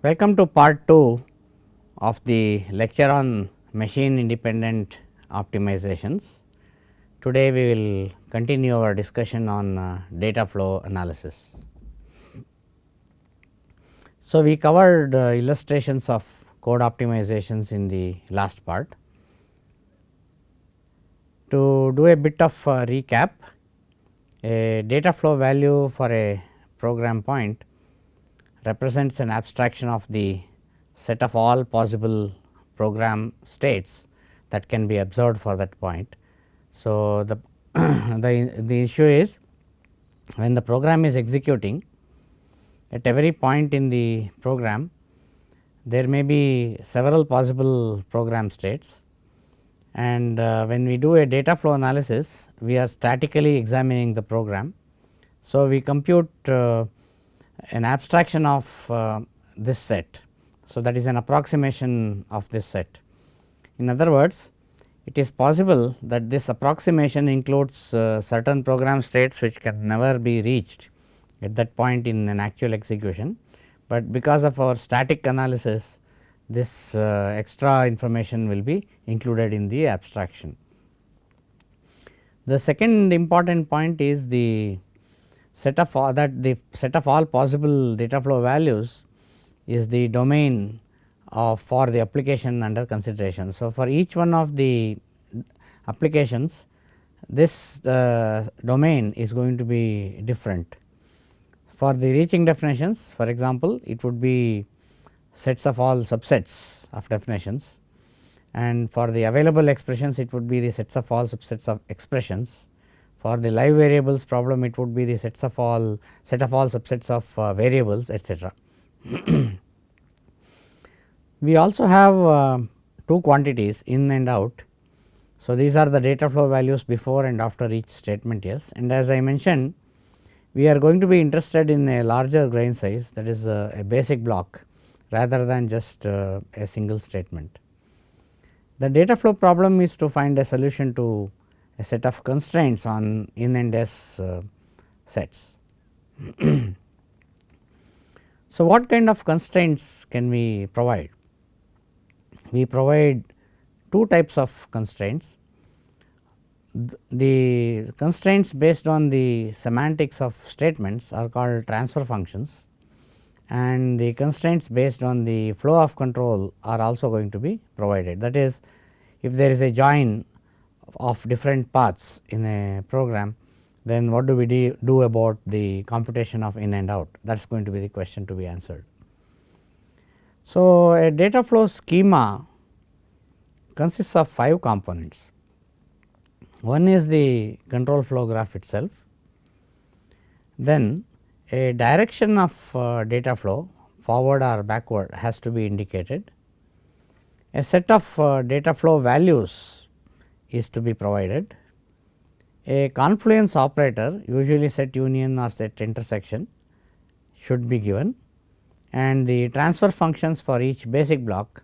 Welcome to part 2 of the lecture on machine independent optimizations. Today we will continue our discussion on uh, data flow analysis. So, we covered uh, illustrations of code optimizations in the last part. To do a bit of uh, recap, a data flow value for a program point represents an abstraction of the set of all possible program states that can be observed for that point. So, the, the, the issue is when the program is executing at every point in the program there may be several possible program states and uh, when we do a data flow analysis we are statically examining the program. So, we compute uh, an abstraction of uh, this set. So, that is an approximation of this set. In other words, it is possible that this approximation includes uh, certain program states which can never be reached at that point in an actual execution, but because of our static analysis this uh, extra information will be included in the abstraction. The second important point is the set of all that the set of all possible data flow values is the domain of for the application under consideration. So, for each one of the applications this uh, domain is going to be different. For the reaching definitions for example, it would be sets of all subsets of definitions and for the available expressions it would be the sets of all subsets of expressions. For the live variables problem it would be the sets of all set of all subsets of uh, variables etcetera. we also have uh, two quantities in and out. So, these are the data flow values before and after each statement yes and as I mentioned we are going to be interested in a larger grain size that is a, a basic block rather than just uh, a single statement. The data flow problem is to find a solution to a set of constraints on in and s uh, sets. so, what kind of constraints can we provide? We provide two types of constraints. The constraints based on the semantics of statements are called transfer functions and the constraints based on the flow of control are also going to be provided. That is if there is a join of different paths in a program then what do we do about the computation of in and out that is going to be the question to be answered. So, a data flow schema consists of 5 components. One is the control flow graph itself, then a direction of uh, data flow forward or backward has to be indicated. A set of uh, data flow values is to be provided. A confluence operator usually set union or set intersection should be given and the transfer functions for each basic block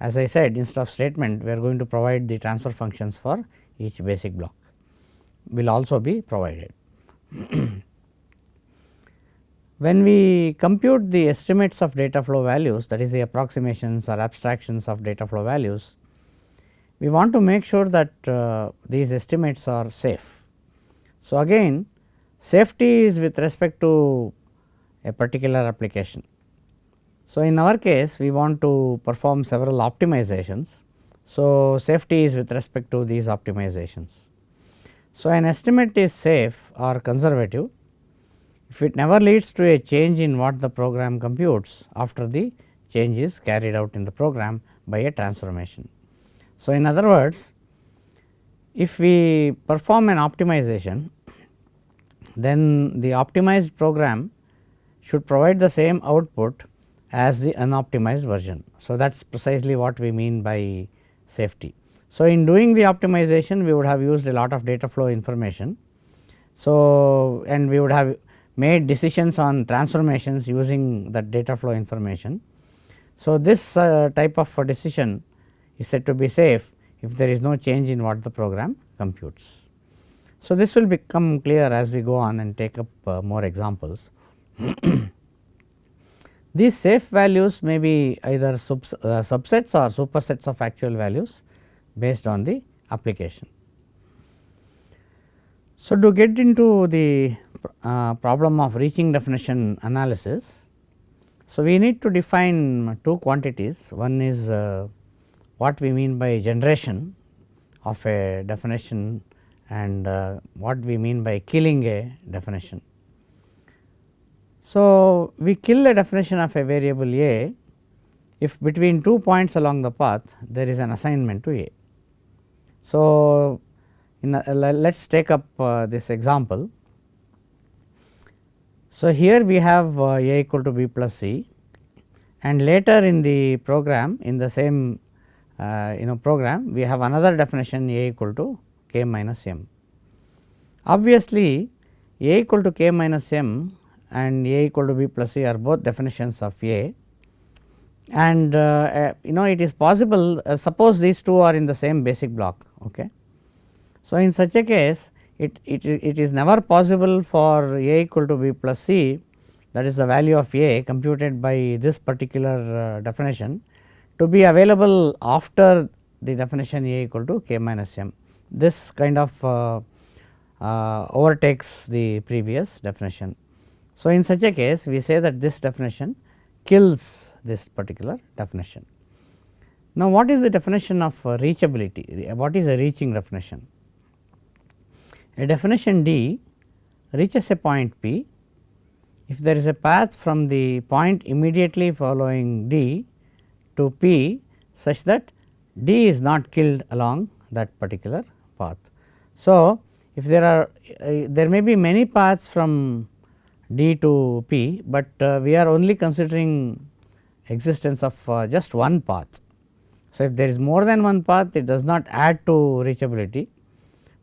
as I said instead of statement we are going to provide the transfer functions for each basic block will also be provided. When we compute the estimates of data flow values that is the approximations or abstractions of data flow values, we want to make sure that uh, these estimates are safe. So, again safety is with respect to a particular application. So, in our case we want to perform several optimizations. So, safety is with respect to these optimizations. So, an estimate is safe or conservative if it never leads to a change in what the program computes after the change is carried out in the program by a transformation. So, in other words if we perform an optimization then the optimized program should provide the same output as the unoptimized version. So, that is precisely what we mean by safety. So, in doing the optimization we would have used a lot of data flow information. So, and we would have made decisions on transformations using that data flow information. So, this uh, type of decision is said to be safe if there is no change in what the program computes. So, this will become clear as we go on and take up uh, more examples. These safe values may be either subs, uh, subsets or supersets of actual values based on the application. So, to get into the uh, problem of reaching definition analysis, so we need to define two quantities. One is uh, what we mean by generation of a definition and uh, what we mean by killing a definition. So, we kill a definition of a variable a if between two points along the path there is an assignment to a. So, let us take up uh, this example. So, here we have uh, a equal to b plus c and later in the program in the same uh, you know program we have another definition a equal to k minus m. Obviously, a equal to k minus m and a equal to b plus c are both definitions of a and uh, uh, you know it is possible uh, suppose these two are in the same basic block. Okay. So, in such a case it, it, it is never possible for a equal to b plus c that is the value of a computed by this particular uh, definition to be available after the definition a equal to k minus m. This kind of uh, uh, overtakes the previous definition. So, in such a case we say that this definition kills this particular definition. Now, what is the definition of uh, reachability? What is a reaching definition? A definition D reaches a point P if there is a path from the point immediately following D to P such that D is not killed along that particular path. So, if there are uh, there may be many paths from d to p, but uh, we are only considering existence of uh, just one path. So, if there is more than one path it does not add to reachability,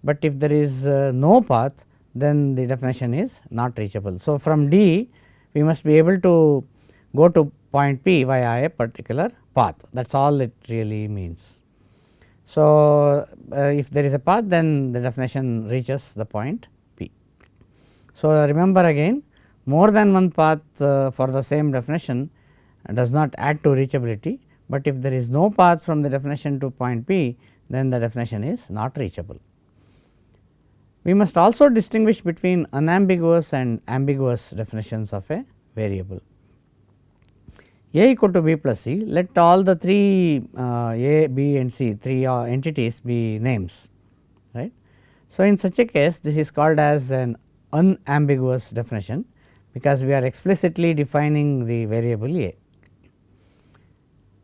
but if there is uh, no path then the definition is not reachable. So, from D we must be able to go to point P via a particular path that is all it really means. So, uh, if there is a path then the definition reaches the point P. So, remember again more than one path uh, for the same definition does not add to reachability, but if there is no path from the definition to point P then the definition is not reachable. We must also distinguish between unambiguous and ambiguous definitions of a variable. A equal to b plus c, let all the three uh, A, B and C three uh, entities be names right. So, in such a case this is called as an unambiguous definition because we are explicitly defining the variable a.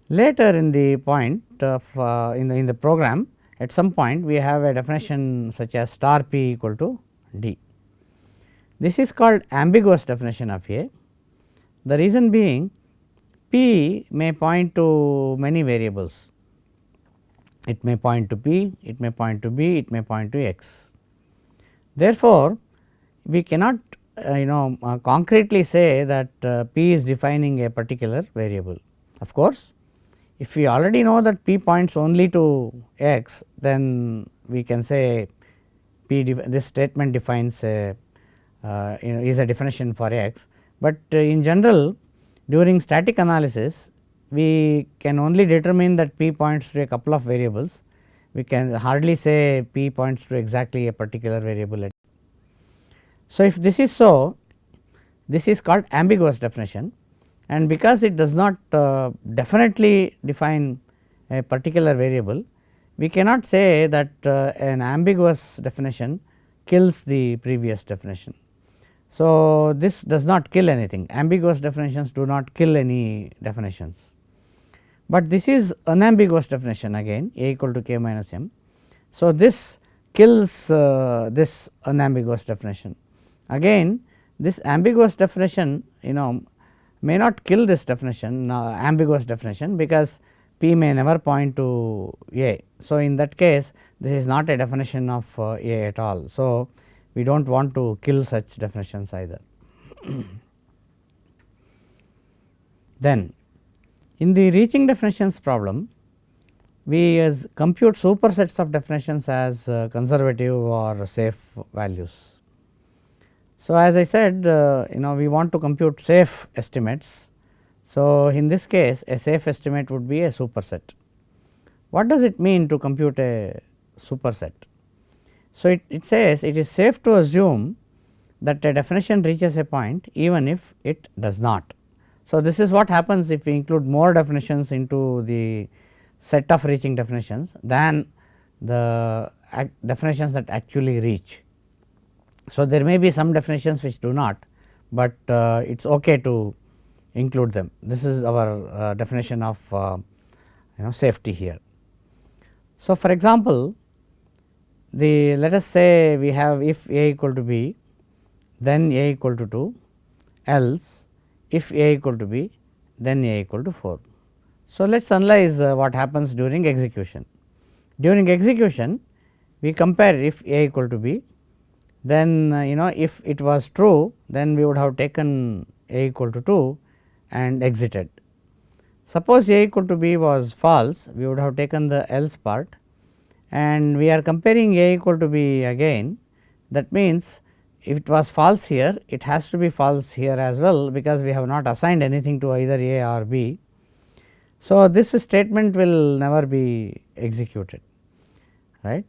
Later in the point of uh, in the in the program at some point we have a definition such as star p equal to d. This is called ambiguous definition of a. The reason being p may point to many variables. It may point to p, it may point to b, it may point to x. Therefore, we cannot uh, you know uh, concretely say that uh, p is defining a particular variable. Of course, if we already know that p points only to x then we can say p this statement defines a uh, you know is a definition for x, but uh, in general during static analysis we can only determine that p points to a couple of variables we can hardly say p points to exactly a particular variable so, if this is so this is called ambiguous definition and because it does not uh, definitely define a particular variable we cannot say that uh, an ambiguous definition kills the previous definition. So, this does not kill anything ambiguous definitions do not kill any definitions, but this is unambiguous definition again a equal to k minus m. So, this kills uh, this unambiguous definition Again this ambiguous definition you know may not kill this definition uh, ambiguous definition because p may never point to a. So, in that case this is not a definition of uh, a at all. So, we do not want to kill such definitions either. then in the reaching definitions problem we as compute supersets of definitions as uh, conservative or safe values. So, as I said uh, you know we want to compute safe estimates. So, in this case a safe estimate would be a superset. What does it mean to compute a superset? So, it, it says it is safe to assume that a definition reaches a point even if it does not. So, this is what happens if we include more definitions into the set of reaching definitions than the definitions that actually reach. So, there may be some definitions which do not, but uh, it is okay to include them. This is our uh, definition of uh, you know safety here. So, for example, the let us say we have if a equal to b then a equal to 2 else if a equal to b then a equal to 4. So, let us analyze uh, what happens during execution. During execution we compare if a equal to b then uh, you know if it was true then we would have taken a equal to 2 and exited. Suppose a equal to b was false we would have taken the else part and we are comparing a equal to b again that means if it was false here it has to be false here as well because we have not assigned anything to either a or b. So, this statement will never be executed right.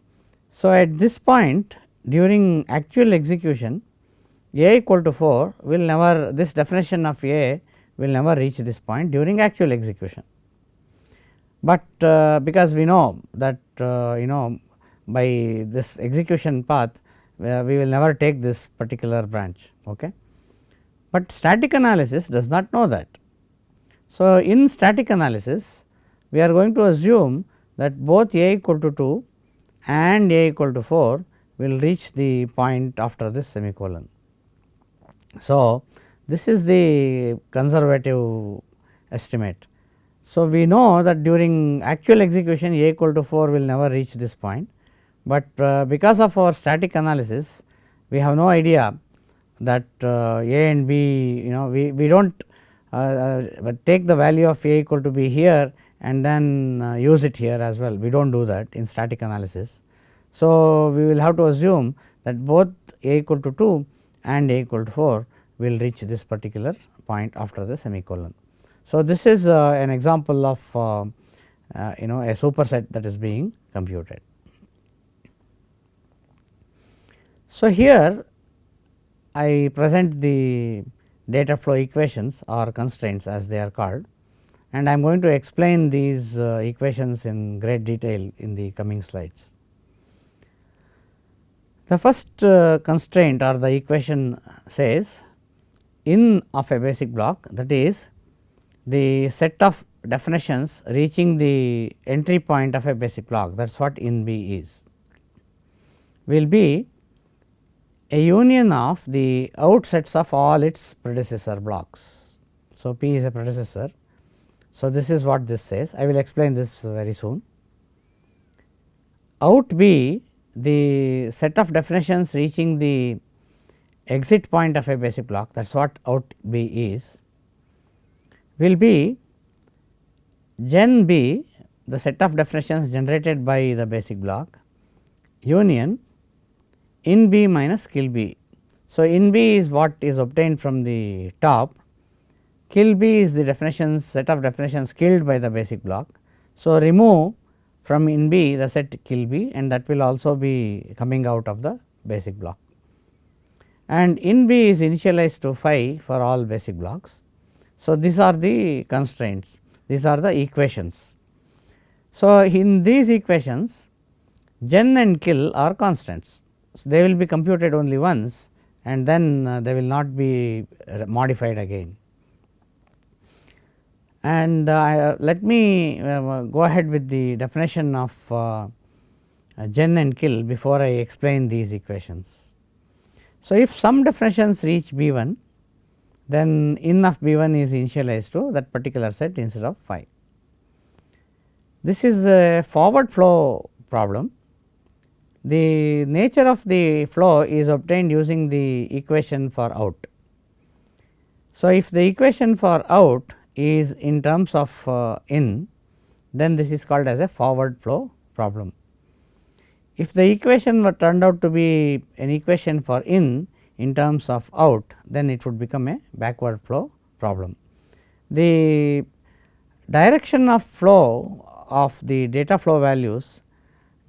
So, at this point during actual execution a equal to 4 will never this definition of a will never reach this point during actual execution. But uh, because we know that uh, you know by this execution path we will never take this particular branch. Okay. But static analysis does not know that. So, in static analysis we are going to assume that both a equal to 2 and a equal to 4 will reach the point after this semicolon. So, this is the conservative estimate. So, we know that during actual execution a equal to 4 will never reach this point, but uh, because of our static analysis we have no idea that uh, a and b you know we, we do not uh, uh take the value of a equal to b here and then uh, use it here as well we do not do that in static analysis. So, we will have to assume that both a equal to 2 and a equal to 4 will reach this particular point after the semicolon. So, this is uh, an example of uh, uh, you know a superset that is being computed. So, here I present the data flow equations or constraints as they are called and I am going to explain these uh, equations in great detail in the coming slides. The first uh, constraint or the equation says in of a basic block that is the set of definitions reaching the entry point of a basic block that is what in B is will be a union of the outsets of all its predecessor blocks. So, P is a predecessor. So, this is what this says I will explain this very soon. Out B the set of definitions reaching the exit point of a basic block that is what out B is will be gen B the set of definitions generated by the basic block union in B minus kill B. So, in B is what is obtained from the top kill B is the definitions set of definitions killed by the basic block. So, remove from in B the set kill B and that will also be coming out of the basic block. And in B is initialized to phi for all basic blocks. So, these are the constraints, these are the equations. So, in these equations gen and kill are constants. So, they will be computed only once and then uh, they will not be modified again. And uh, let me uh, go ahead with the definition of uh, gen and kill before I explain these equations. So, if some definitions reach B 1 then in of B 1 is initialized to that particular set instead of phi. This is a forward flow problem. The nature of the flow is obtained using the equation for out. So, if the equation for out is in terms of uh, in then this is called as a forward flow problem. If the equation were turned out to be an equation for in in terms of out then it would become a backward flow problem. the direction of flow of the data flow values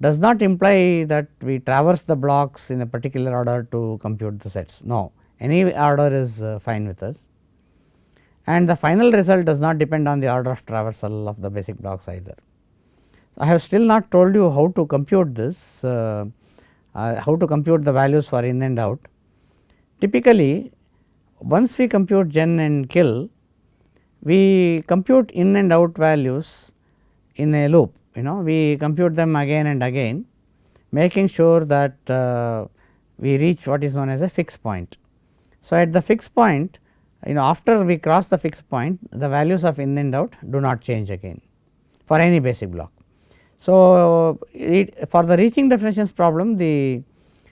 does not imply that we traverse the blocks in a particular order to compute the sets. No, any order is uh, fine with us and the final result does not depend on the order of traversal of the basic blocks either. I have still not told you how to compute this, uh, uh, how to compute the values for in and out. Typically, once we compute gen and kill, we compute in and out values in a loop you know we compute them again and again making sure that uh, we reach what is known as a fixed point. So, at the fixed point you know after we cross the fixed point the values of in and out do not change again for any basic block. So, it, for the reaching definitions problem the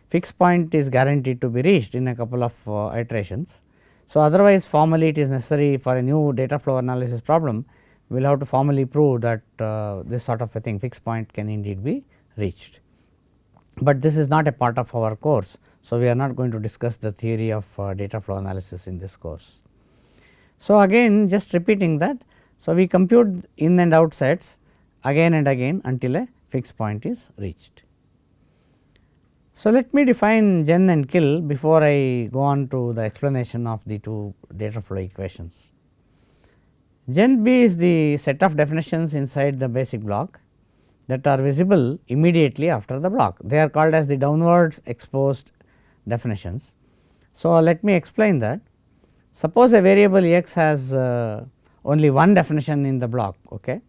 fixed point is guaranteed to be reached in a couple of uh, iterations. So, otherwise formally it is necessary for a new data flow analysis problem we will have to formally prove that uh, this sort of a thing fixed point can indeed be reached. But this is not a part of our course. So, we are not going to discuss the theory of uh, data flow analysis in this course. So, again just repeating that. So, we compute in and out sets again and again until a fixed point is reached. So, let me define gen and kill before I go on to the explanation of the two data flow equations. Gen B is the set of definitions inside the basic block that are visible immediately after the block. They are called as the downwards exposed definitions. So, let me explain that. Suppose a variable x has uh, only one definition in the block, okay.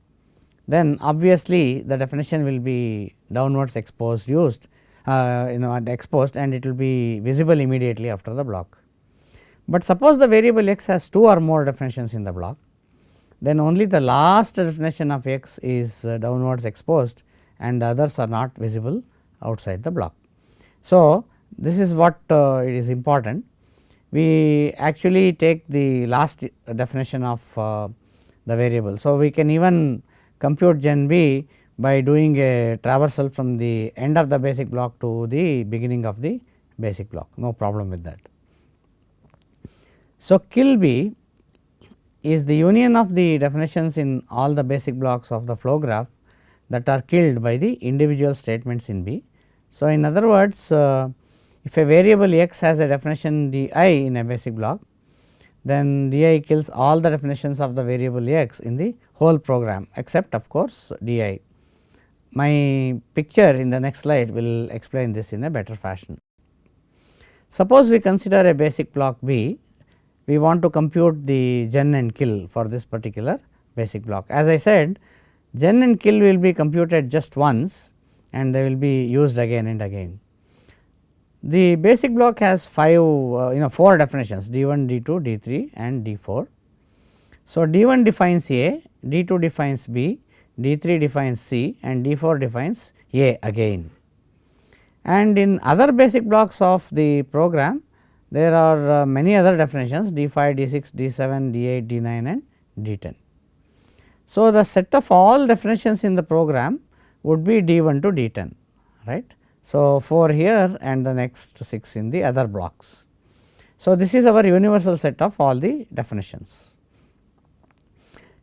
then obviously the definition will be downwards exposed used uh, you know exposed and it will be visible immediately after the block. But suppose the variable x has two or more definitions in the block, then only the last definition of x is uh, downwards exposed and the others are not visible outside the block. So, this is what uh, it is important. We actually take the last definition of uh, the variable. So, we can even compute gen b by doing a traversal from the end of the basic block to the beginning of the basic block no problem with that. So, kill b is the union of the definitions in all the basic blocks of the flow graph that are killed by the individual statements in B. So, in other words uh, if a variable x has a definition d i in a basic block then d i kills all the definitions of the variable x in the whole program except of course d i. My picture in the next slide will explain this in a better fashion. Suppose we consider a basic block B, we want to compute the gen and kill for this particular basic block. As I said gen and kill will be computed just once and they will be used again and again. The basic block has 5 uh, you know 4 definitions d 1, d 2, d 3 and d 4. So, d 1 defines A, d 2 defines B, D 3 defines C and D 4 defines A again. And in other basic blocks of the program there are uh, many other definitions D 5, D 6, D 7, D 8, D 9 and D 10. So, the set of all definitions in the program would be D 1 to D 10 right. So, 4 here and the next 6 in the other blocks. So, this is our universal set of all the definitions.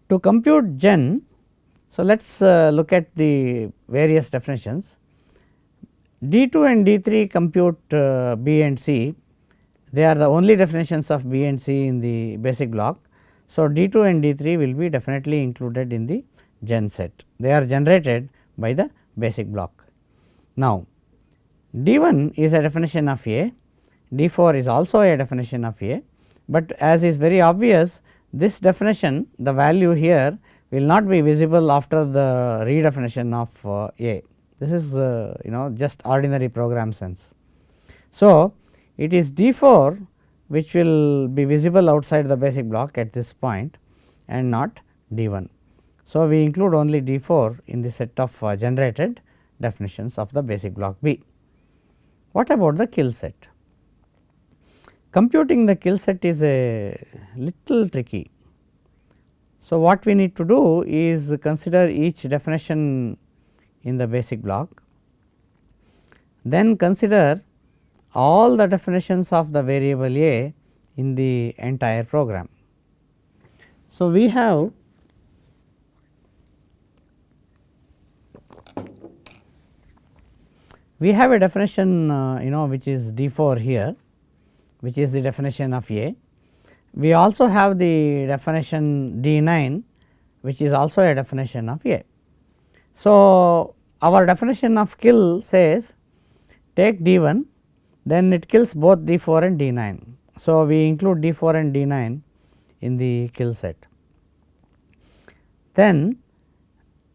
To compute gen so, let us uh, look at the various definitions. D 2 and D 3 compute uh, B and C, they are the only definitions of B and C in the basic block. So, D 2 and D 3 will be definitely included in the gen set, they are generated by the basic block. Now, D 1 is a definition of A, D 4 is also a definition of A, but as is very obvious this definition the value here will not be visible after the redefinition of uh, A. This is uh, you know just ordinary program sense. So, it is D 4 which will be visible outside the basic block at this point and not D 1. So, we include only D 4 in the set of uh, generated definitions of the basic block B. What about the kill set? Computing the kill set is a little tricky so, what we need to do is consider each definition in the basic block, then consider all the definitions of the variable a in the entire program. So, we have we have a definition uh, you know which is D 4 here which is the definition of A. We also have the definition D 9 which is also a definition of A. So, our definition of kill says take D 1 then it kills both D 4 and D 9. So, we include D 4 and D 9 in the kill set. Then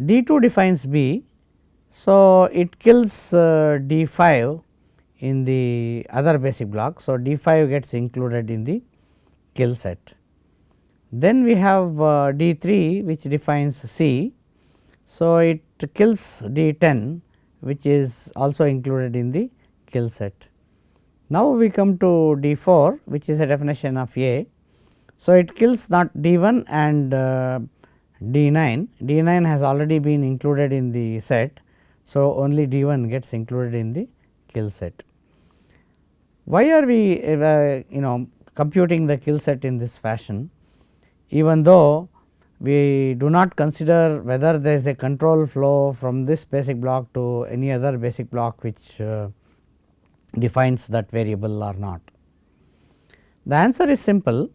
D 2 defines B so, it kills uh, D 5 in the other basic block. So, D 5 gets included in the kill set. Then we have uh, D 3 which defines C. So, it kills D 10 which is also included in the kill set. Now, we come to D 4 which is a definition of A. So, it kills not D 1 and uh, D 9, D 9 has already been included in the set so, only D 1 gets included in the kill set. Why are we uh, you know computing the kill set in this fashion even though we do not consider whether there is a control flow from this basic block to any other basic block which uh, defines that variable or not. The answer is simple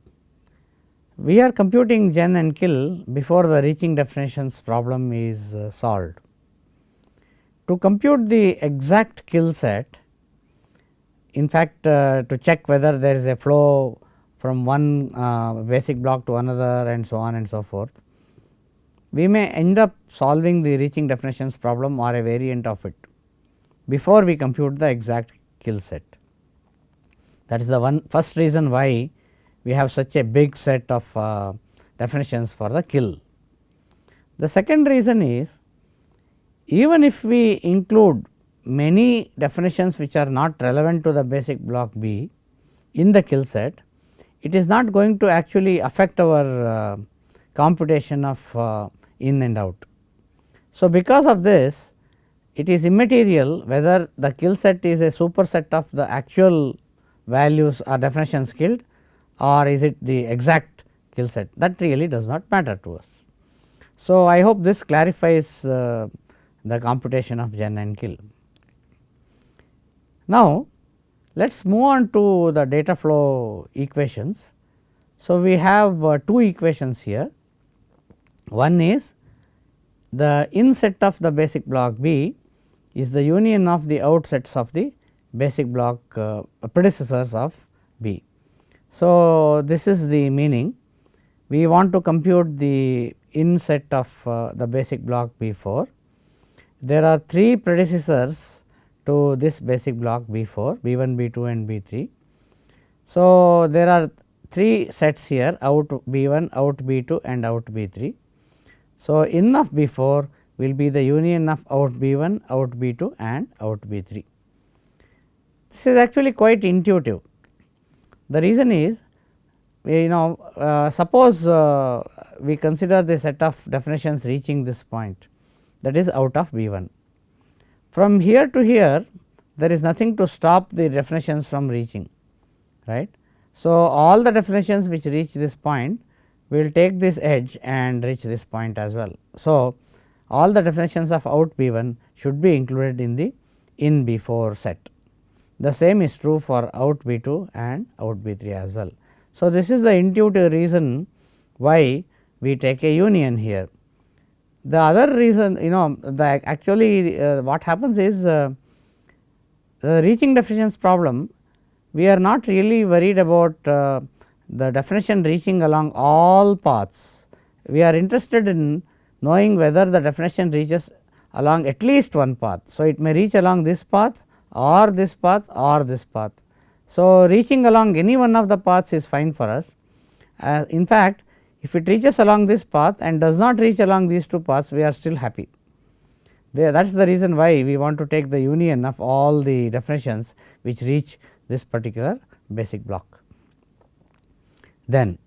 we are computing gen and kill before the reaching definitions problem is uh, solved. To compute the exact kill set, in fact, uh, to check whether there is a flow from one uh, basic block to another and so on and so forth, we may end up solving the reaching definitions problem or a variant of it before we compute the exact kill set. That is the one first reason why we have such a big set of uh, definitions for the kill. The second reason is even if we include many definitions which are not relevant to the basic block B in the kill set, it is not going to actually affect our uh, computation of uh, in and out. So, because of this it is immaterial whether the kill set is a superset of the actual values or definitions killed or is it the exact kill set that really does not matter to us. So, I hope this clarifies uh, the computation of gen and kill. Now, let us move on to the data flow equations. So, we have uh, two equations here. One is the inset of the basic block B is the union of the outsets of the basic block uh, predecessors of B. So, this is the meaning we want to compute the inset of uh, the basic block B 4 there are three predecessors to this basic block B 4 B 1 B 2 and B 3. So, there are three sets here out B 1 out B 2 and out B 3. So, in of B 4 will be the union of out B 1 out B 2 and out B 3. This is actually quite intuitive. The reason is you know uh, suppose uh, we consider the set of definitions reaching this point that is out of B 1. From here to here there is nothing to stop the definitions from reaching right. So, all the definitions which reach this point will take this edge and reach this point as well. So, all the definitions of out B 1 should be included in the in B 4 set. The same is true for out B 2 and out B 3 as well. So, this is the intuitive reason why we take a union here. The other reason you know the actually uh, what happens is uh, the reaching definitions problem we are not really worried about uh, the definition reaching along all paths. We are interested in knowing whether the definition reaches along at least one path. So, it may reach along this path or this path or this path. So, reaching along any one of the paths is fine for us. Uh, in fact, if it reaches along this path and does not reach along these two paths, we are still happy. that is the reason why we want to take the union of all the definitions which reach this particular basic block. Then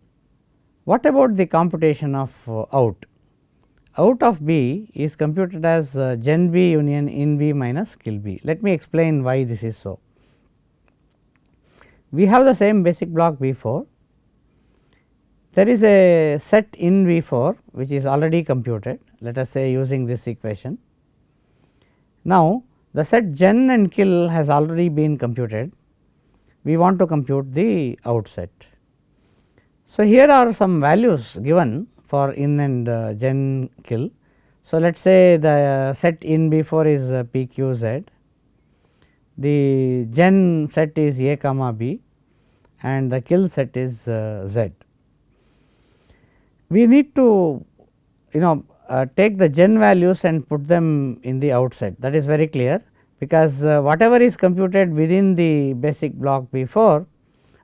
what about the computation of uh, out? Out of B is computed as uh, gen B union in B minus kill B. Let me explain why this is so. We have the same basic block B 4 there is a set in B 4 which is already computed let us say using this equation. Now, the set gen and kill has already been computed we want to compute the outset. So, here are some values given for in and uh, gen kill. So, let us say the set in B 4 is uh, p q z, the gen set is a comma b and the kill set is uh, z. We need to you know uh, take the gen values and put them in the outset that is very clear because uh, whatever is computed within the basic block before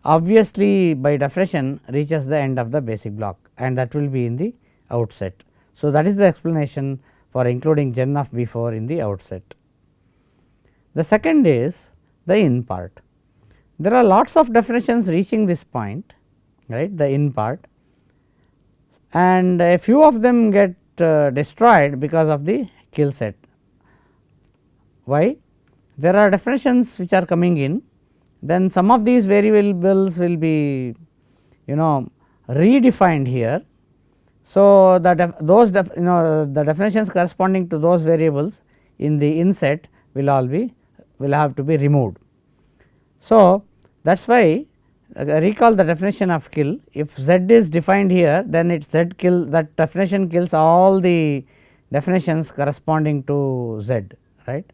obviously by definition reaches the end of the basic block and that will be in the outset. So, that is the explanation for including gen of B 4 in the outset. The second is the in part. There are lots of definitions reaching this point right the in part and a few of them get uh, destroyed because of the kill set. Why? there are definitions which are coming in then some of these variables will be you know redefined here. So, the those you know the definitions corresponding to those variables in the inset will all be will have to be removed. So, that is why recall the definition of kill if z is defined here then it z kill that definition kills all the definitions corresponding to z right.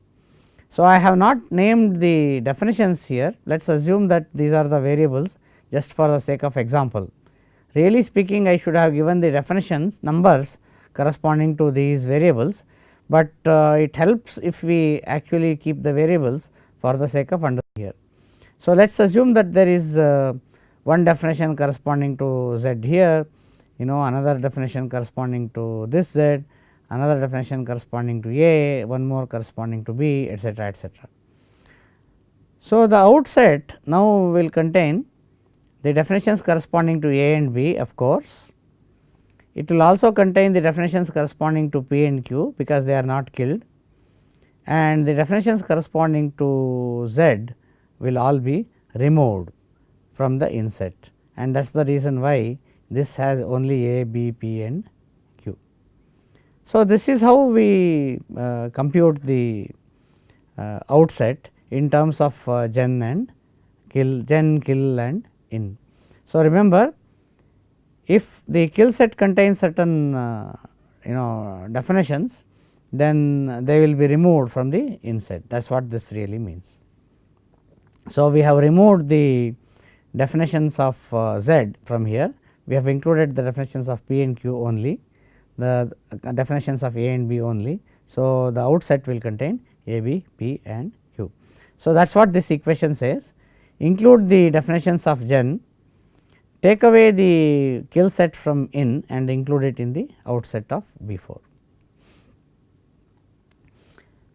So, I have not named the definitions here let us assume that these are the variables just for the sake of example. Really speaking I should have given the definitions numbers corresponding to these variables, but uh, it helps if we actually keep the variables for the sake of under here. So, let us assume that there is uh, one definition corresponding to z here, you know another definition corresponding to this z another definition corresponding to A, one more corresponding to B etcetera etcetera. So, the outset now will contain the definitions corresponding to A and B of course. It will also contain the definitions corresponding to P and Q because they are not killed and the definitions corresponding to Z will all be removed from the inset and that is the reason why this has only A, B, P and Q. so, this is how we uh, compute the uh, outset in terms of uh, gen and kill gen kill and in. So, remember if the kill set contains certain uh, you know definitions then they will be removed from the inset that is what this really means. So, we have removed the definitions of uh, z from here we have included the definitions of p and q only the definitions of A and B only. So, the outset will contain A, B, P and Q. So, that is what this equation says include the definitions of gen, take away the kill set from in and include it in the outset of B 4.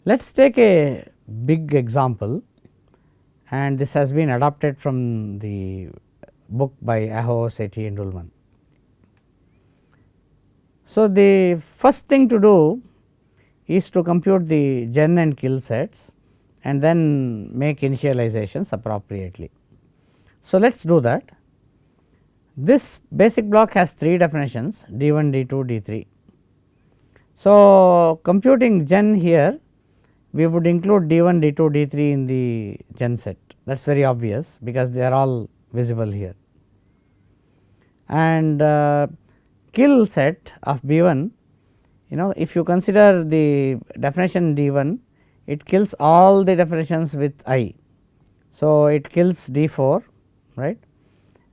Let us take a big example and this has been adopted from the book by Aho, Sethi and Ullman. So, the first thing to do is to compute the gen and kill sets and then make initializations appropriately. So, let us do that. This basic block has three definitions d 1, d 2, d 3. So, computing gen here we would include d 1, d 2, d 3 in the gen set that is very obvious because they are all visible here. And uh, kill set of B 1 you know if you consider the definition D 1 it kills all the definitions with I. So, it kills D 4 right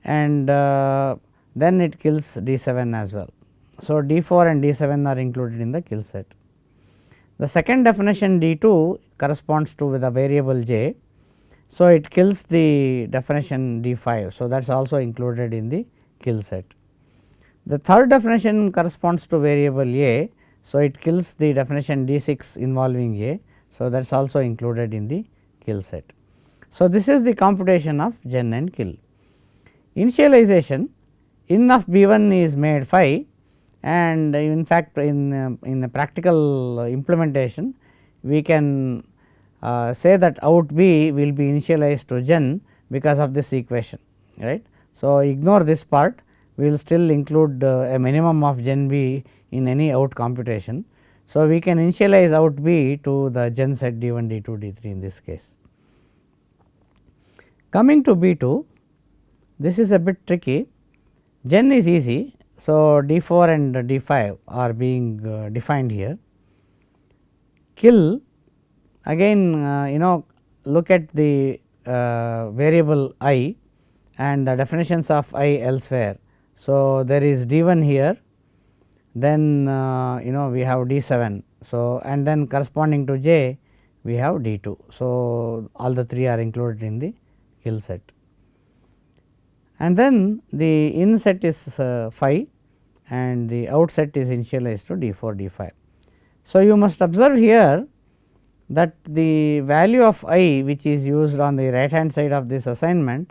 and uh, then it kills D 7 as well. So, D 4 and D 7 are included in the kill set. The second definition D 2 corresponds to with the variable j. So, it kills the definition D 5. So, that is also included in the kill set. The third definition corresponds to variable a. So, it kills the definition D 6 involving a. So, that is also included in the kill set. So, this is the computation of gen and kill. Initialization in of B 1 is made phi and in fact, in, uh, in the practical implementation we can uh, say that out B will be initialized to gen because of this equation right. So, ignore this part we will still include uh, a minimum of gen b in any out computation. So, we can initialize out b to the gen set d 1 d 2 d 3 in this case. Coming to b 2 this is a bit tricky gen is easy. So, d 4 and d 5 are being uh, defined here. Kill again uh, you know look at the uh, variable i and the definitions of i elsewhere. So, there is d 1 here then uh, you know we have d 7. So, and then corresponding to j we have d 2. So, all the three are included in the kill set. And then the in set is uh, 5 and the out set is initialized to d 4 d 5. So, you must observe here that the value of i which is used on the right hand side of this assignment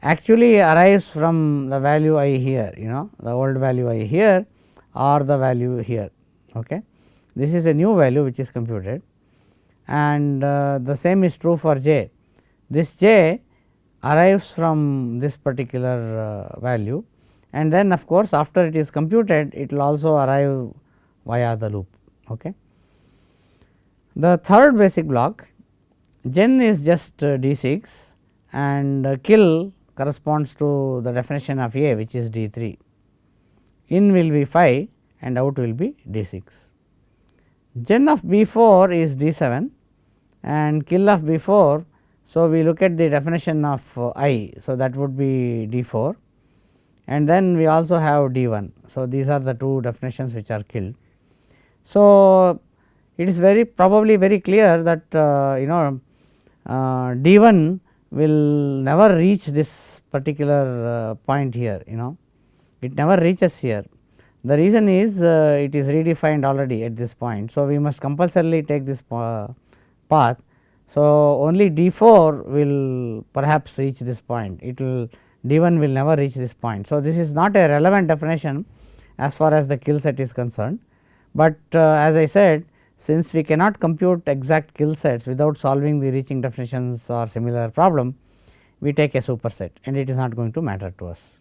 actually arrives from the value i here you know the old value i here or the value here. Okay. This is a new value which is computed and uh, the same is true for j. This j arrives from this particular uh, value and then of course, after it is computed it will also arrive via the loop. Okay. The third basic block gen is just uh, d 6 and uh, kill corresponds to the definition of A which is d 3. In will be 5 and out will be d 6. Gen of B 4 is d 7 and kill of B 4. So, we look at the definition of uh, i. So, that would be d 4 and then we also have d 1. So, these are the two definitions which are killed. So, it is very probably very clear that uh, you know uh, d 1 will never reach this particular uh, point here you know it never reaches here. The reason is uh, it is redefined already at this point. So, we must compulsorily take this path. So, only d 4 will perhaps reach this point it will d 1 will never reach this point. So, this is not a relevant definition as far as the kill set is concerned, but uh, as I said since we cannot compute exact kill sets without solving the reaching definitions or similar problem, we take a superset and it is not going to matter to us.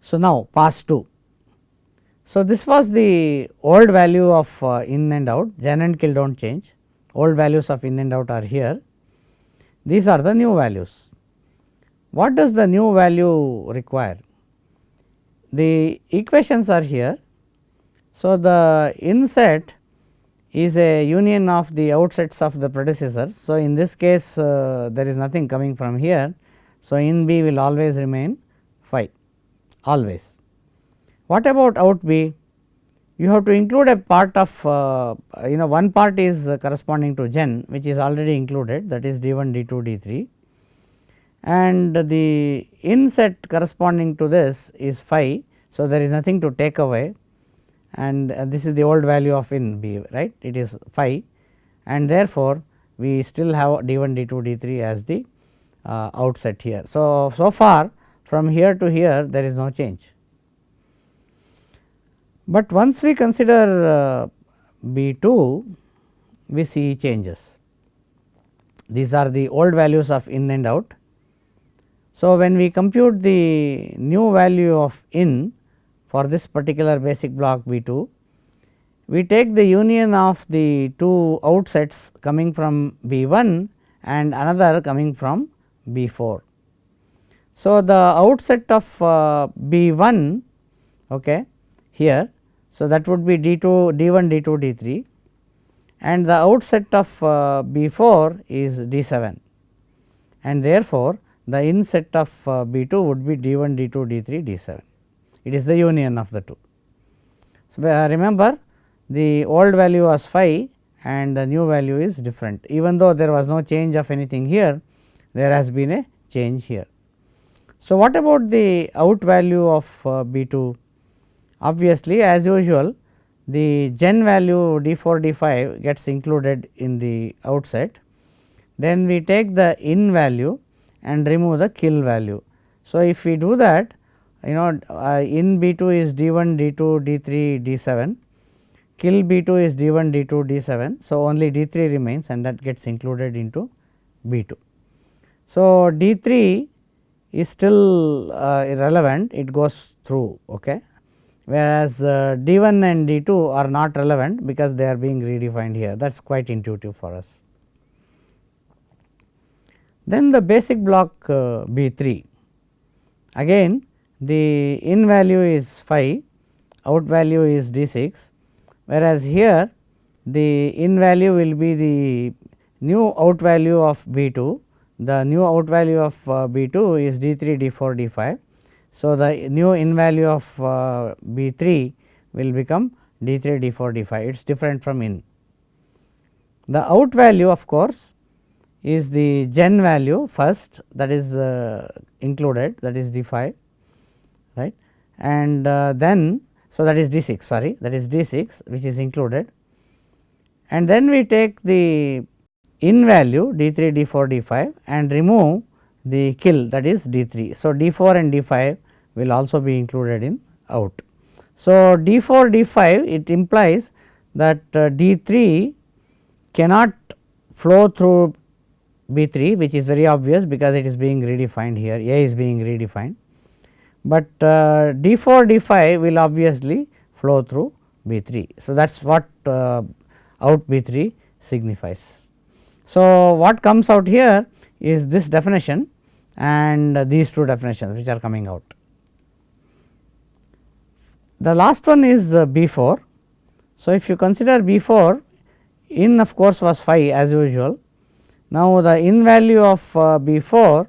So, now pass 2. So, this was the old value of uh, in and out gen and kill do not change old values of in and out are here these are the new values. What does the new value require? The equations are here so, the inset is a union of the outsets of the predecessor. So, in this case uh, there is nothing coming from here. So, in B will always remain phi always. What about out B? You have to include a part of uh, you know one part is corresponding to gen which is already included that is d 1 d 2 d 3 and the inset corresponding to this is phi. So, there is nothing to take away and uh, this is the old value of in b right it is phi and therefore, we still have d 1 d 2 d 3 as the uh, outset here. So, so far from here to here there is no change, but once we consider uh, b 2 we see changes. These are the old values of in and out. So, when we compute the new value of in for this particular basic block B 2, we take the union of the two outsets coming from B 1 and another coming from B 4. So, the outset of uh, B 1 okay, here, so that would be D 2 D 1 D 2 D 3 and the outset of uh, B 4 is D 7 and therefore, the inset of uh, B 2 would be D 1 D 2 D 3 D 7 it is the union of the two. So, uh, remember the old value was phi and the new value is different even though there was no change of anything here there has been a change here. So, what about the out value of uh, B 2? Obviously, as usual the gen value d 4 d 5 gets included in the outset. Then we take the in value and remove the kill value. So, if we do that you know uh, in B 2 is d 1 d 2 d 3 d 7 kill B 2 is d 1 d 2 d 7. So, only d 3 remains and that gets included into B 2. So, d 3 is still uh, irrelevant it goes through okay whereas uh, d 1 and d 2 are not relevant because they are being redefined here that is quite intuitive for us. Then the basic block uh, B 3 again the in value is phi out value is d 6 whereas here the in value will be the new out value of B 2 the new out value of uh, B 2 is d 3 d 4 d 5. So, the new in value of uh, B 3 will become d 3 d 4 d 5 it is different from in. The out value of course is the gen value first that is uh, included that is d 5 right and uh, then so that is d 6 sorry that is d 6 which is included and then we take the in value d 3 d 4 d 5 and remove the kill that is d 3. So, d 4 and d 5 will also be included in out. So, d 4 d 5 it implies that uh, d 3 cannot flow through B 3 which is very obvious because it is being redefined here A is being redefined, but uh, D 4 D 5 will obviously flow through B 3. So, that is what uh, out B 3 signifies. So, what comes out here is this definition and these two definitions which are coming out. The last one is uh, B 4. So, if you consider B 4 in of course was phi as usual now, the in value of uh, B 4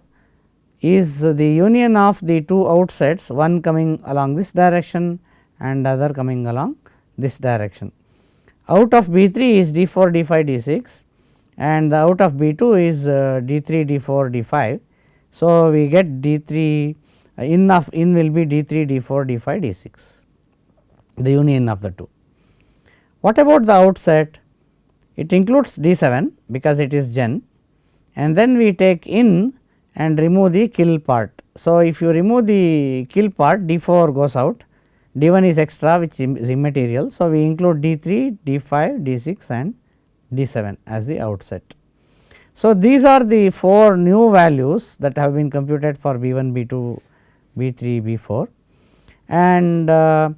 is the union of the two outsets one coming along this direction and other coming along this direction. Out of B 3 is D 4 D 5 D 6 and the out of B 2 is uh, D 3 D 4 D 5. So, we get D 3 uh, in of in will be D 3 D 4 D 5 D 6 the union of the two. What about the outset? It includes D 7 because it is gen and then we take in and remove the kill part. So, if you remove the kill part D 4 goes out D 1 is extra which is immaterial. So, we include D 3, D 5, D 6 and D 7 as the outset. So, these are the 4 new values that have been computed for B 1, B 2, B 3, B 4 and uh,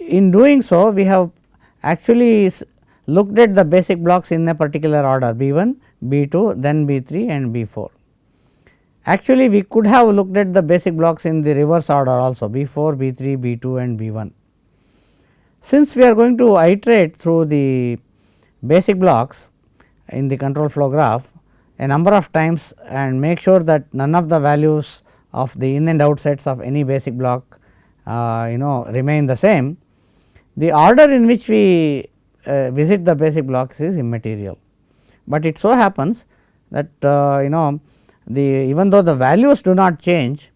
in doing so we have actually looked at the basic blocks in a particular order B 1, B 2, then B 3 and B 4. Actually, we could have looked at the basic blocks in the reverse order also B 4, B 3, B 2 and B 1. Since we are going to iterate through the basic blocks in the control flow graph a number of times and make sure that none of the values of the in and outsets of any basic block uh, you know remain the same. The order in which we uh, visit the basic blocks is immaterial, but it so happens that uh, you know the even though the values do not change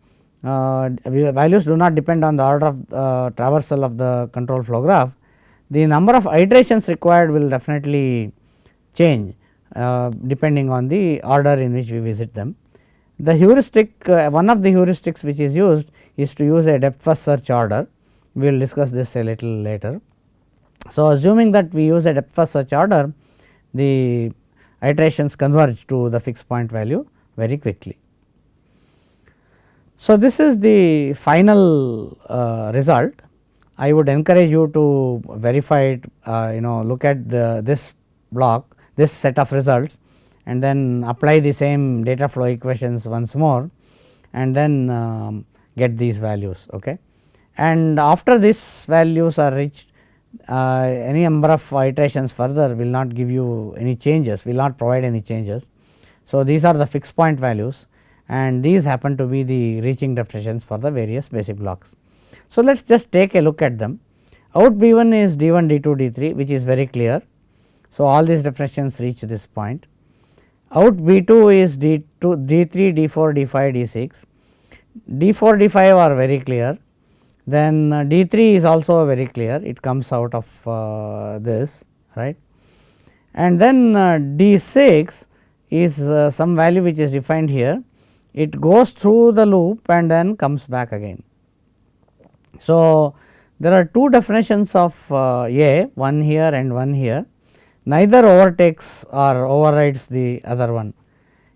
uh, values do not depend on the order of uh, traversal of the control flow graph the number of iterations required will definitely change uh, depending on the order in which we visit them. The heuristic uh, one of the heuristics which is used is to use a depth first search order we will discuss this a little later. So, assuming that we use a depth first search order the iterations converge to the fixed point value very quickly. So, this is the final uh, result I would encourage you to verify it uh, you know look at the this block this set of results and then apply the same data flow equations once more and then um, get these values. Okay. And after these values are reached uh, any number of iterations further will not give you any changes will not provide any changes. So, these are the fixed point values and these happen to be the reaching definitions for the various basic blocks. So, let us just take a look at them out B 1 is D 1 D 2 D 3 which is very clear. So, all these definitions reach this point out B 2 is D 2 D 3 D 4 D 5 D 6 D 4 D 5 are very clear then uh, D 3 is also very clear. It comes out of uh, this right? And then uh, D 6 is uh, some value which is defined here. It goes through the loop and then comes back again. So, there are two definitions of uh, A one here and one here. Neither overtakes or overrides the other one.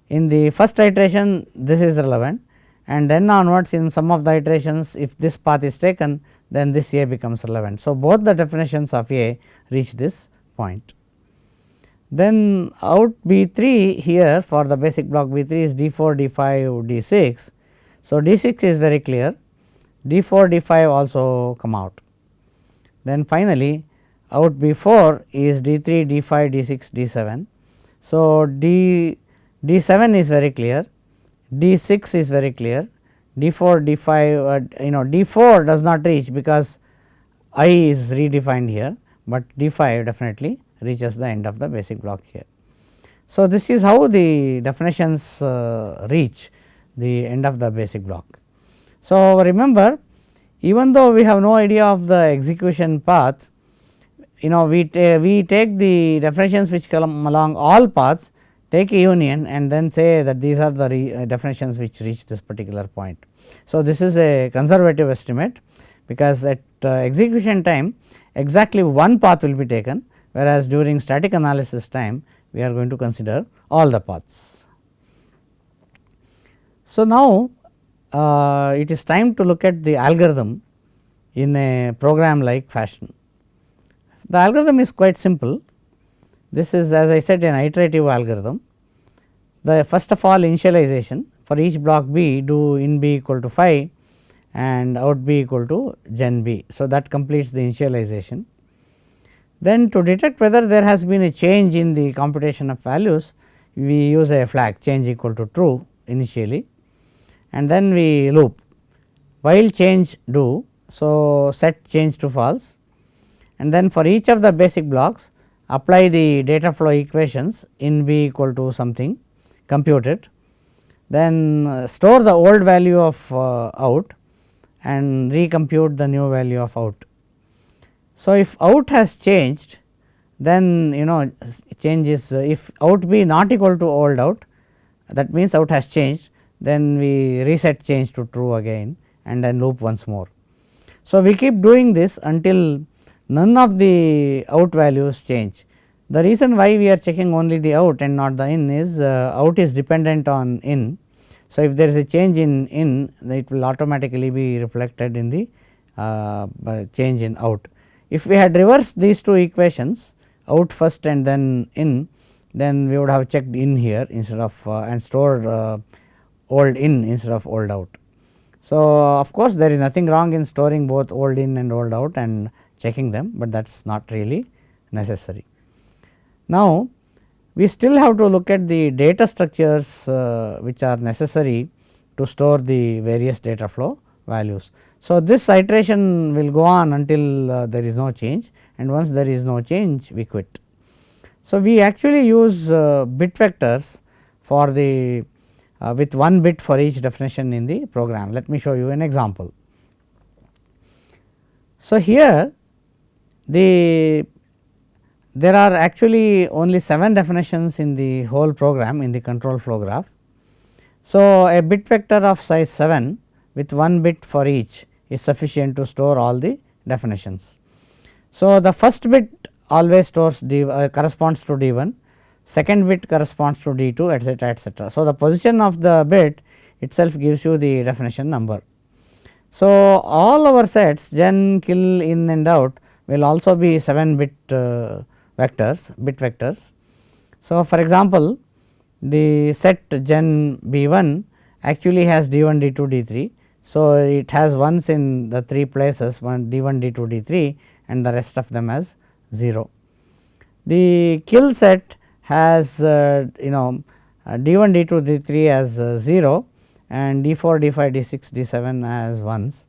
In the first iteration this is relevant and then onwards in some of the iterations if this path is taken then this A becomes relevant. So, both the definitions of A reach this point. Then out B 3 here for the basic block B 3 is D 4, D 5, D 6. So, D 6 is very clear, D 4, D 5 also come out. Then finally, out B 4 is D 3, D 5, D 6, D 7. So, D D 7 is very clear, D 6 is very clear, D 4, D 5 uh, you know D 4 does not reach because I is redefined here, but D 5 definitely reaches the end of the basic block here. So, this is how the definitions uh, reach the end of the basic block. So, remember even though we have no idea of the execution path, you know we, ta we take the definitions which come along all paths, take a union and then say that these are the uh, definitions which reach this particular point. So, this is a conservative estimate because at uh, execution time exactly one path will be taken whereas during static analysis time we are going to consider all the paths. So, now uh, it is time to look at the algorithm in a program like fashion. The algorithm is quite simple. This is as I said an iterative algorithm. The first of all initialization for each block B do in B equal to phi and out B equal to gen B. So, that completes the initialization. Then to detect whether there has been a change in the computation of values, we use a flag change equal to true initially and then we loop while change do. So, set change to false and then for each of the basic blocks apply the data flow equations in B equal to something compute it then uh, store the old value of uh, out and recompute the new value of out. So, if out has changed then you know change is uh, if out be not equal to old out that means out has changed then we reset change to true again and then loop once more. So, we keep doing this until none of the out values change. The reason why we are checking only the out and not the in is uh, out is dependent on in. So, if there is a change in in it will automatically be reflected in the uh, change in out. If we had reversed these two equations out first and then in, then we would have checked in here instead of uh, and stored uh, old in instead of old out. So, of course, there is nothing wrong in storing both old in and old out and checking them, but that is not really necessary. Now, we still have to look at the data structures uh, which are necessary to store the various data flow values. So, this iteration will go on until uh, there is no change and once there is no change we quit. So, we actually use uh, bit vectors for the uh, with one bit for each definition in the program. Let me show you an example. So, here the there are actually only 7 definitions in the whole program in the control flow graph. So, a bit vector of size 7 with one bit for each is sufficient to store all the definitions. So, the first bit always stores d uh, corresponds to d 1, second bit corresponds to d 2 etcetera etcetera. So, the position of the bit itself gives you the definition number. So, all our sets gen, kill, in and out will also be 7 bit uh, vectors bit vectors. So, for example, the set gen b 1 actually has d 1 d 2 d 3 so, it has ones in the 3 places one d 1 d 2 d 3 and the rest of them as 0. The kill set has uh, you know uh, d 1 d 2 d 3 as uh, 0 and d 4 d 5 d 6 d 7 as 1s.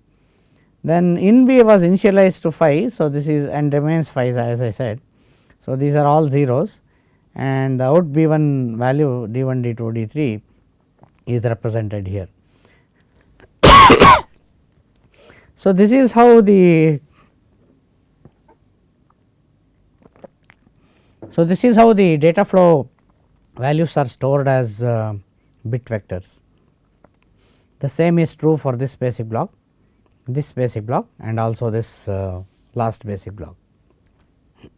Then in B was initialized to phi. So, this is and remains phi as I said. So, these are all zeros and the out B 1 value d 1 d 2 d 3 is represented here. so, this is how the so this is how the data flow values are stored as uh, bit vectors. The same is true for this basic block, this basic block and also this uh, last basic block.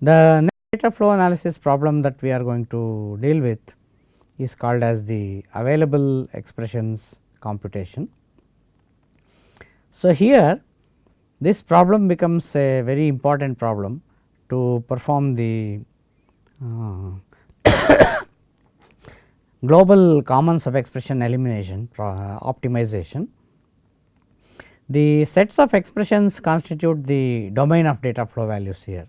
the data flow analysis problem that we are going to deal with is called as the available expressions computation. So, here this problem becomes a very important problem to perform the uh, global common subexpression elimination uh, optimization. The sets of expressions constitute the domain of data flow values here.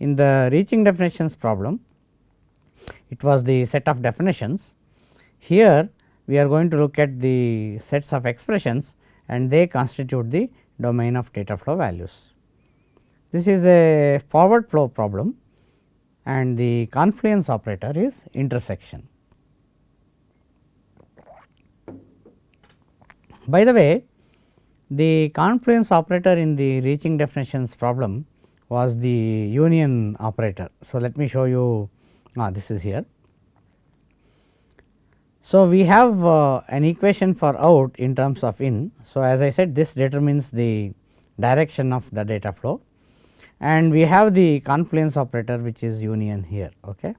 In the reaching definitions problem, it was the set of definitions. Here we are going to look at the sets of expressions and they constitute the domain of data flow values. This is a forward flow problem and the confluence operator is intersection. By the way, the confluence operator in the reaching definitions problem was the union operator. So, let me show you ah, this is here. So, we have uh, an equation for out in terms of in. So, as I said this determines the direction of the data flow and we have the confluence operator which is union here. Okay.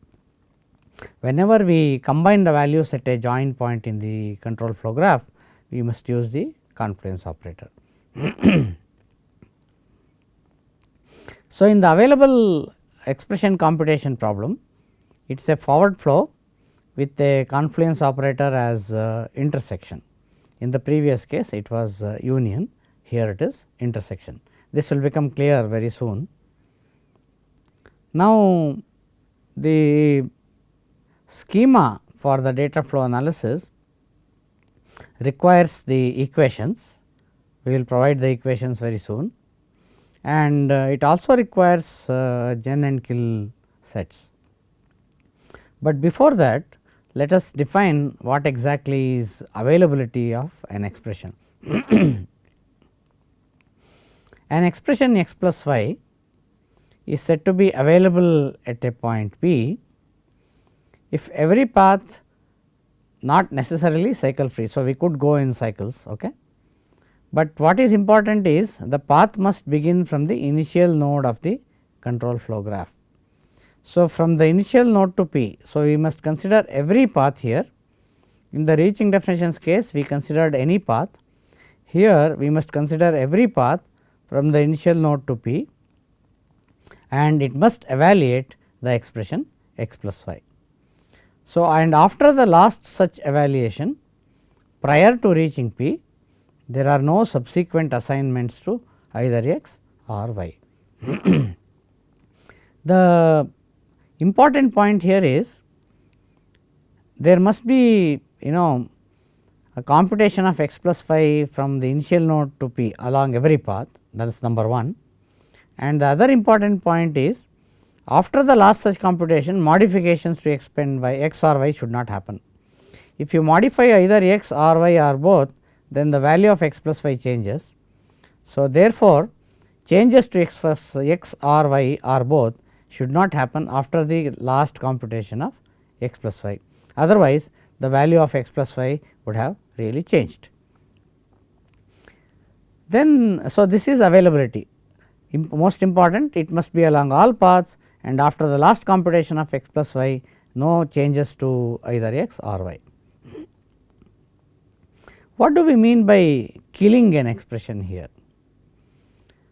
Whenever we combine the values at a joint point in the control flow graph, we must use the confluence operator. so, in the available expression computation problem, it is a forward flow with a confluence operator as uh, intersection. In the previous case it was uh, union, here it is intersection. This will become clear very soon. Now, the schema for the data flow analysis requires the equations, we will provide the equations very soon and uh, it also requires uh, gen and kill sets. But before that let us define what exactly is availability of an expression. an expression x plus y is said to be available at a point p if every path not necessarily cycle free. So, we could go in cycles, okay. but what is important is the path must begin from the initial node of the control flow graph. So, from the initial node to P, so we must consider every path here. In the reaching definitions case, we considered any path. Here, we must consider every path from the initial node to P and it must evaluate the expression x plus y. So, and after the last such evaluation prior to reaching P, there are no subsequent assignments to either x or y. the important point here is there must be you know a computation of x plus y from the initial node to p along every path that is number 1 and the other important point is after the last such computation modifications to x and y x or y should not happen. If you modify either x or y or both then the value of x plus y changes. So, therefore, changes to x plus x or y or both should not happen after the last computation of x plus y. Otherwise, the value of x plus y would have really changed. Then, so this is availability most important it must be along all paths and after the last computation of x plus y no changes to either x or y. What do we mean by killing an expression here?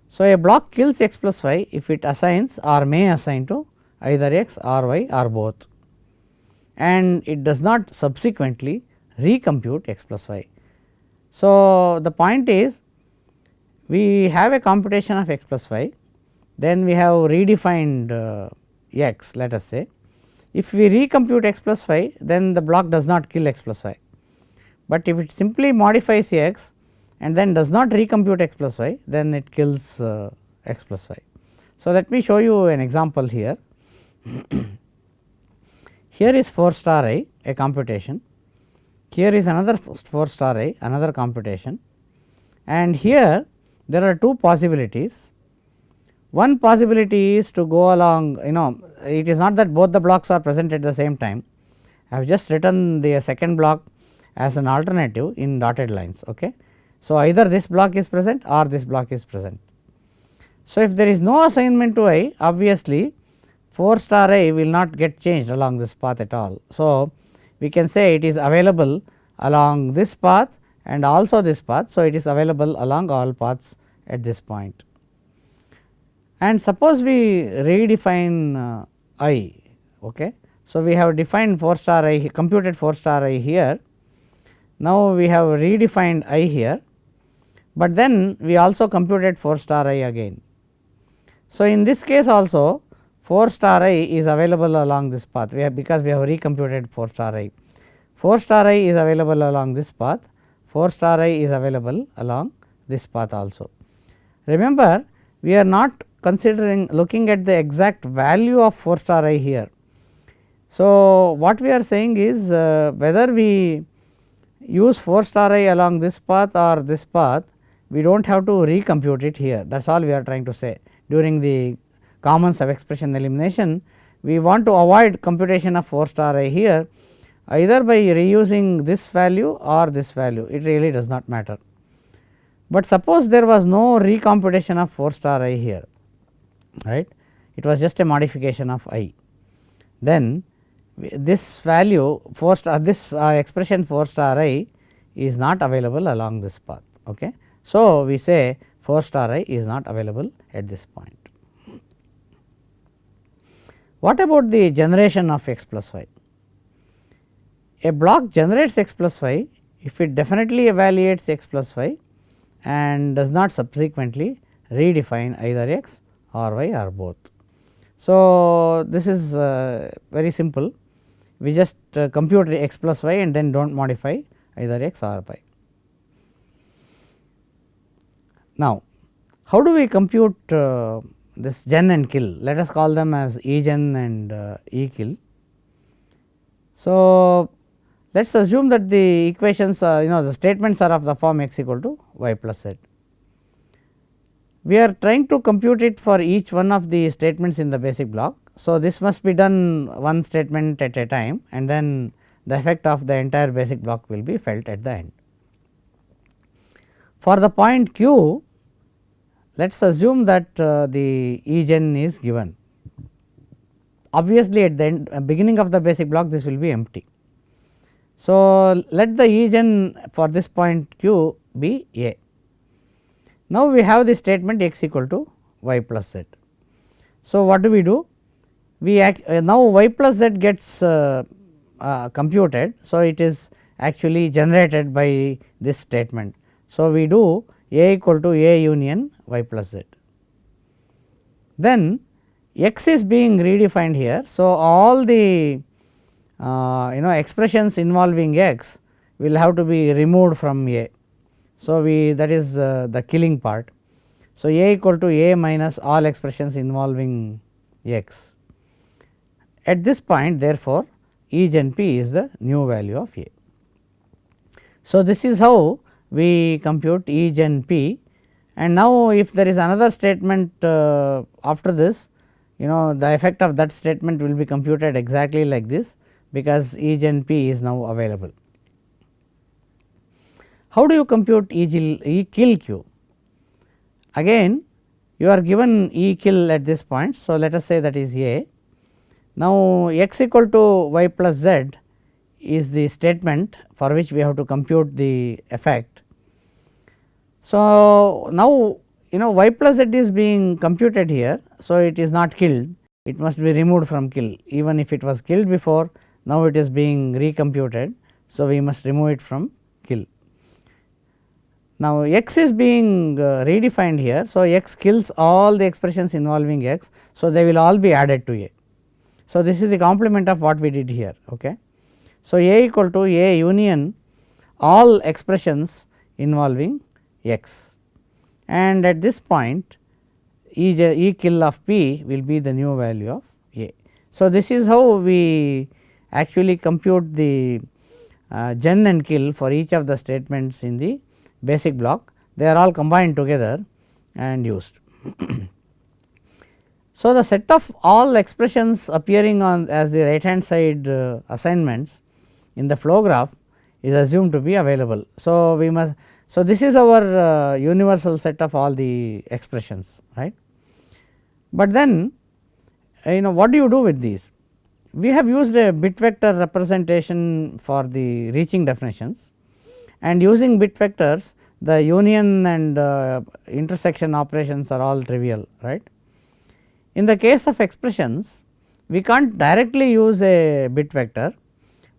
So, a block kills x plus y if it assigns or may assign to either x or y or both and it does not subsequently recompute x plus y. So, the point is we have a computation of x plus y then we have redefined uh, x let us say. If we recompute x plus y then the block does not kill x plus y, but if it simply modifies x and then does not recompute x plus y then it kills uh, x plus y. So, let me show you an example here. here is 4 star i a computation, here is another 4 star i another computation and here there are two possibilities one possibility is to go along you know it is not that both the blocks are present at the same time. I have just written the second block as an alternative in dotted lines. Okay. So, either this block is present or this block is present. So, if there is no assignment to i obviously 4 star i will not get changed along this path at all. So, we can say it is available along this path and also this path. So, it is available along all paths at this point. And suppose we redefine uh, i. Okay. So, we have defined 4 star i computed 4 star i here. Now, we have redefined i here, but then we also computed 4 star i again. So, in this case also 4 star i is available along this path we have because we have recomputed 4 star i. 4 star i is available along this path 4 star i is available along this path also. Remember we are not considering looking at the exact value of 4 star i here. So, what we are saying is uh, whether we use 4 star i along this path or this path we do not have to recompute it here that is all we are trying to say during the common sub expression elimination we want to avoid computation of 4 star i here either by reusing this value or this value it really does not matter. But suppose there was no recomputation of 4 star i here right it was just a modification of i then this value 4 star this uh, expression 4 star i is not available along this path. Okay. So, we say 4 star i is not available at this point. What about the generation of x plus y? a block generates x plus y if it definitely evaluates x plus y and does not subsequently redefine either x or y or both. So, this is uh, very simple we just uh, compute x plus y and then do not modify either x or y. Now, how do we compute uh, this gen and kill let us call them as e gen and uh, e kill. So, let us assume that the equations are you know the statements are of the form x equal to y plus z. We are trying to compute it for each one of the statements in the basic block. So, this must be done one statement at a time and then the effect of the entire basic block will be felt at the end. For the point q, let us assume that uh, the E gen is given. Obviously, at the end, uh, beginning of the basic block this will be empty. So, let the E gen for this point q be A. Now, we have the statement x equal to y plus z. So, what do we do? We act, uh, now y plus z gets uh, uh, computed. So, it is actually generated by this statement. So, we do A equal to A union y plus z. Then x is being redefined here. So, all the uh, you know expressions involving x will have to be removed from A. So, we that is uh, the killing part. So, A equal to A minus all expressions involving x. At this point therefore, E gen p is the new value of A. So, this is how we compute E gen p and now if there is another statement uh, after this you know the effect of that statement will be computed exactly like this because E gen p is now available. How do you compute E, kill q? Again you are given E kill at this point. So, let us say that is A. Now, x equal to y plus z is the statement for which we have to compute the effect. So, now you know y plus z is being computed here. So, it is not killed it must be removed from kill even if it was killed before now it is being recomputed. So, we must remove it from. Now, x is being uh, redefined here. So, x kills all the expressions involving x. So, they will all be added to A. So, this is the complement of what we did here. Okay. So, A equal to A union all expressions involving x and at this point E, kill of p will be the new value of A. So, this is how we actually compute the uh, gen and kill for each of the statements in the basic block they are all combined together and used. so, the set of all expressions appearing on as the right hand side uh, assignments in the flow graph is assumed to be available. So, we must so this is our uh, universal set of all the expressions right. But then you know what do you do with these? we have used a bit vector representation for the reaching definitions and using bit vectors the union and uh, intersection operations are all trivial right. In the case of expressions we can't directly use a bit vector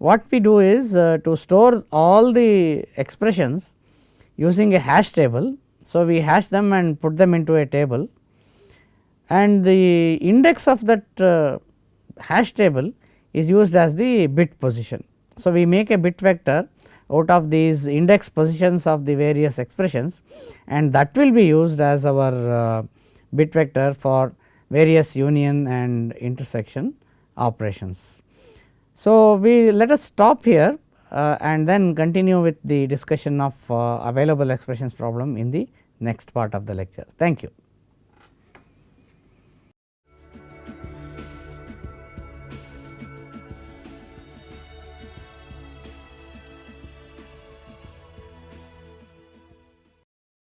what we do is uh, to store all the expressions using a hash table. So, we hash them and put them into a table and the index of that uh, hash table is used as the bit position. So, we make a bit vector out of these index positions of the various expressions and that will be used as our uh, bit vector for various union and intersection operations. So, we let us stop here uh, and then continue with the discussion of uh, available expressions problem in the next part of the lecture. Thank you.